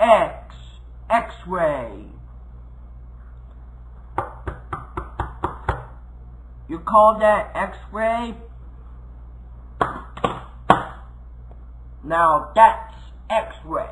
X, X-ray. You call that X-ray? Now that's X-ray.